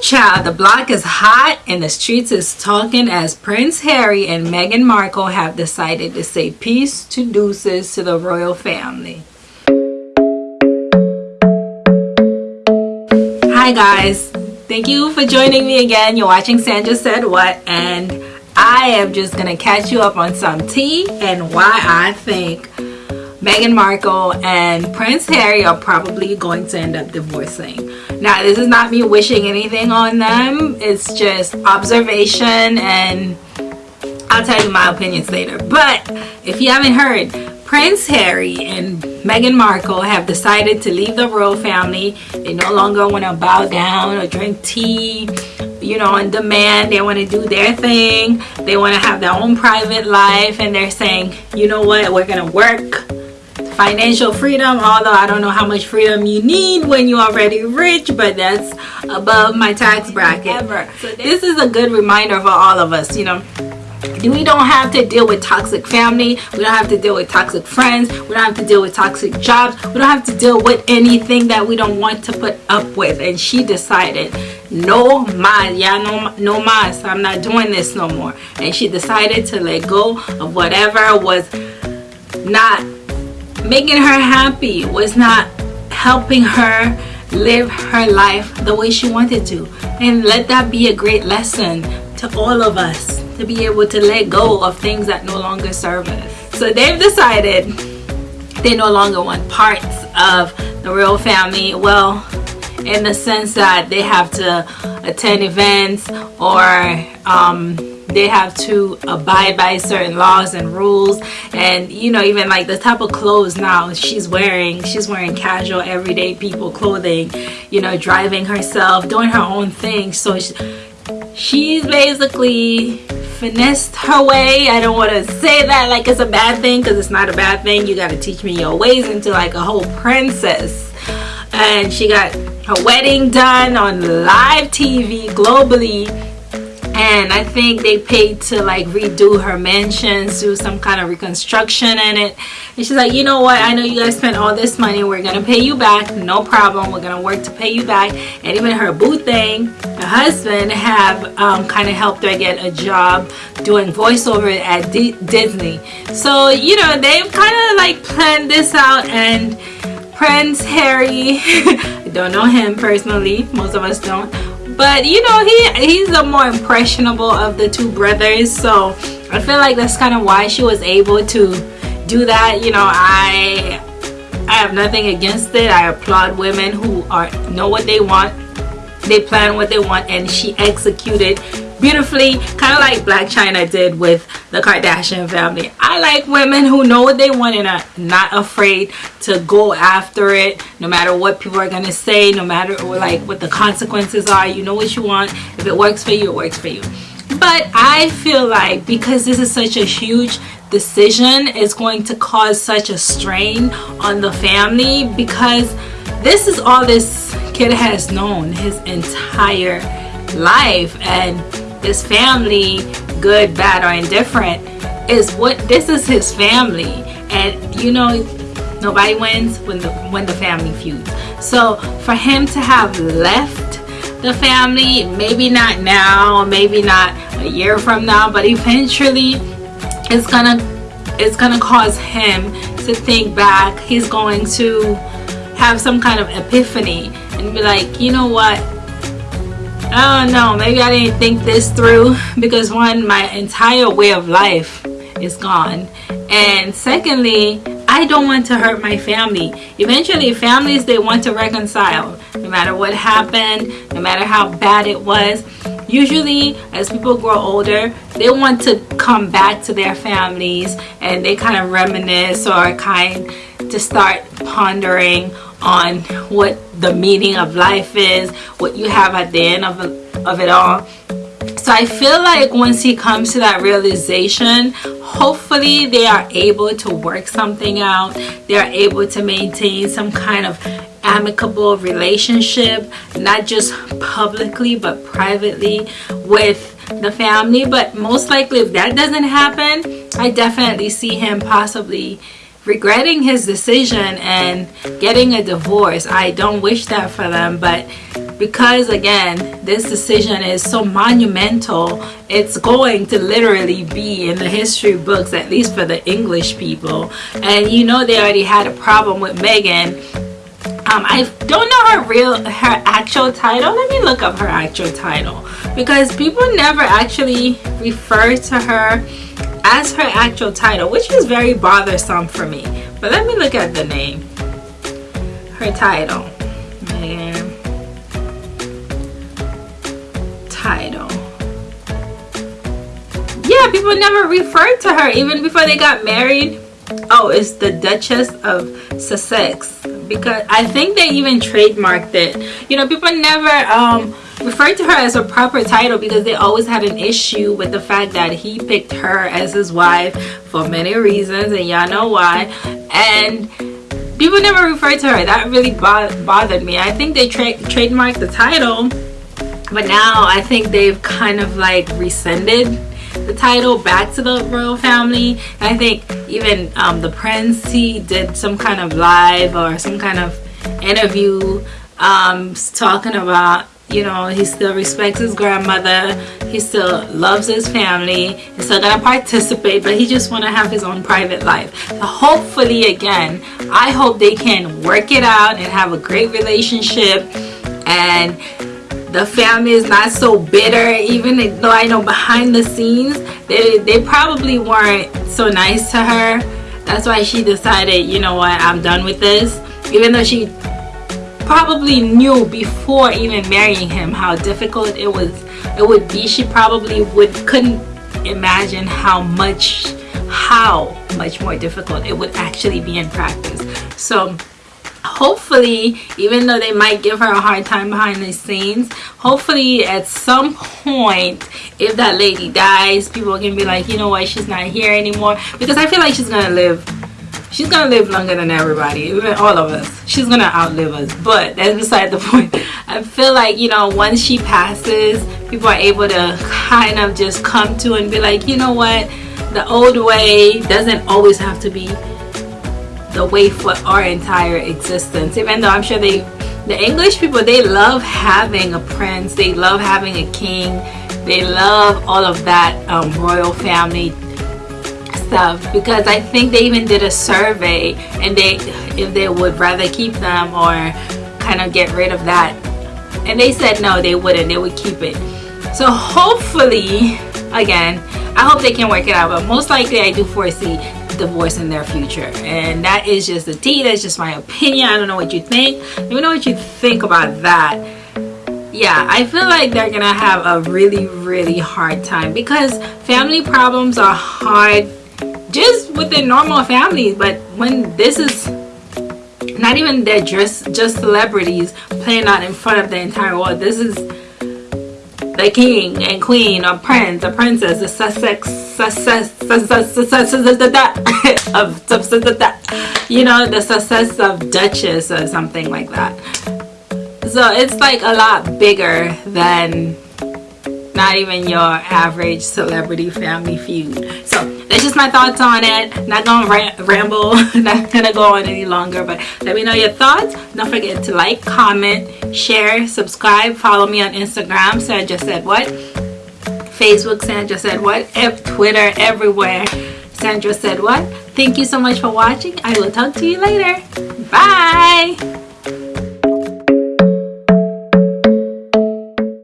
child, the block is hot and the streets is talking as Prince Harry and Meghan Markle have decided to say peace to deuces to the royal family. Hi guys, thank you for joining me again. You're watching Sandra Said What and I am just gonna catch you up on some tea and why I think Meghan Markle and Prince Harry are probably going to end up divorcing. Now, this is not me wishing anything on them. It's just observation and I'll tell you my opinions later. But if you haven't heard, Prince Harry and Meghan Markle have decided to leave the royal family. They no longer want to bow down or drink tea, you know, on demand. They want to do their thing. They want to have their own private life. And they're saying, you know what, we're going to work financial freedom although I don't know how much freedom you need when you're already rich but that's above my tax bracket. So this is a good reminder for all of us you know. We don't have to deal with toxic family. We don't have to deal with toxic friends. We don't have to deal with toxic jobs. We don't have to deal with anything that we don't want to put up with. And she decided no más yeah no no más. I'm not doing this no more. And she decided to let go of whatever was not making her happy was not helping her live her life the way she wanted to. And let that be a great lesson to all of us to be able to let go of things that no longer serve us. So they've decided they no longer want parts of the royal family. Well in the sense that they have to attend events or um, they have to abide by certain laws and rules. And you know even like the type of clothes now she's wearing she's wearing casual everyday people clothing you know driving herself doing her own thing. So she, she's basically finessed her way. I don't want to say that like it's a bad thing because it's not a bad thing. You got to teach me your ways into like a whole princess. And she got her wedding done on live tv globally and I think they paid to like redo her mansion, do some kind of reconstruction in it. And she's like, you know what? I know you guys spent all this money. We're gonna pay you back. No problem. We're gonna work to pay you back. And even her boo thing, her husband have um, kind of helped her get a job doing voiceover at D Disney. So you know they've kind of like planned this out and. Prince Harry, I don't know him personally, most of us don't, but you know he he's the more impressionable of the two brothers so I feel like that's kind of why she was able to do that you know I I have nothing against it. I applaud women who are know what they want they plan what they want and she executed beautifully kind of like Blac Chyna did with the Kardashian family. I like women who know what they want and are not afraid to go after it no matter what people are gonna say no matter like what the consequences are. You know what you want. If it works for you it works for you. But I feel like because this is such a huge decision it's going to cause such a strain on the family because this is all this kid has known his entire life. And his family good bad or indifferent is what this is his family. And you know nobody wins when the when the family feuds. So for him to have left the family maybe not now maybe not a year from now but eventually it's gonna it's gonna cause him to think back. He's going to have some kind of epiphany and be like you know what Oh, I don't know maybe I didn't think this through because one my entire way of life is gone. And secondly I don't want to hurt my family. Eventually families they want to reconcile no matter what happened no matter how bad it was. Usually as people grow older they want to come back to their families and they kind of reminisce or kind to start pondering on what the meaning of life is what you have at the end of, of it all. So I feel like once he comes to that realization hopefully they are able to work something out. They are able to maintain some kind of amicable relationship not just publicly but privately with the family. But most likely if that doesn't happen I definitely see him possibly regretting his decision and getting a divorce. I don't wish that for them, but because again this decision is so monumental it's going to literally be in the history books at least for the English people. And you know they already had a problem with Meghan um, I don't know her real her actual title. Let me look up her actual title. Because people never actually refer to her as her actual title which is very bothersome for me but let me look at the name her title title. Yeah, people never referred to her even before they got married. Oh, it's the Duchess of Sussex because I think they even trademarked it. You know, people never um, referred to her as a proper title because they always had an issue with the fact that he picked her as his wife for many reasons and y'all know why. And people never referred to her. That really bo bothered me. I think they tra trademarked the title but now I think they've kind of like rescinded the title back to the royal family I think even um, the prince he did some kind of live or some kind of interview um, talking about you know he still respects his grandmother. He still loves his family. He's still gonna participate but he just want to have his own private life. Hopefully again I hope they can work it out and have a great relationship. And the family is not so bitter even though I know behind the scenes they, they probably weren't so nice to her. That's why she decided you know what? I'm done with this. Even though she probably knew before even marrying him how difficult it was it would be. She probably would couldn't imagine how much how much more difficult it would actually be in practice. So hopefully even though they might give her a hard time behind the scenes hopefully at some point if that lady dies people can be like you know what? She's not here anymore. Because i feel like she's gonna live she's gonna live longer than everybody even all of us. She's gonna outlive us but that's beside the point. I feel like you know once she passes people are able to kind of just come to and be like you know what? The old way doesn't always have to be the way for our entire existence. Even though i'm sure they the english people they love having a prince they love having a king they love all of that um, royal family stuff because i think they even did a survey and they if they would rather keep them or kind of get rid of that. And they said no they wouldn't. They would keep it. So hopefully again i hope they can work it out but most likely i do foresee divorce in their future. And that is just the tea. That's just my opinion. I don't know what you think. Let me know what you think about that. Yeah i feel like they're gonna have a really really hard time because family problems are hard just within normal families but when this is not even they're just just celebrities playing out in front of the entire world this is the king and queen or prince or princess, the Sussex, Sussex, of, you know, the success of duchess or something like that. So it's like a lot bigger than not even your average celebrity family feud. So that's just my thoughts on it. Not gonna ramble, not gonna go on any longer, but let me know your thoughts. Don't forget to like, comment, share, subscribe, follow me on Instagram. Sandra said what? Facebook, Sandra said what? F Twitter, everywhere. Sandra said what? Thank you so much for watching. I will talk to you later. Bye.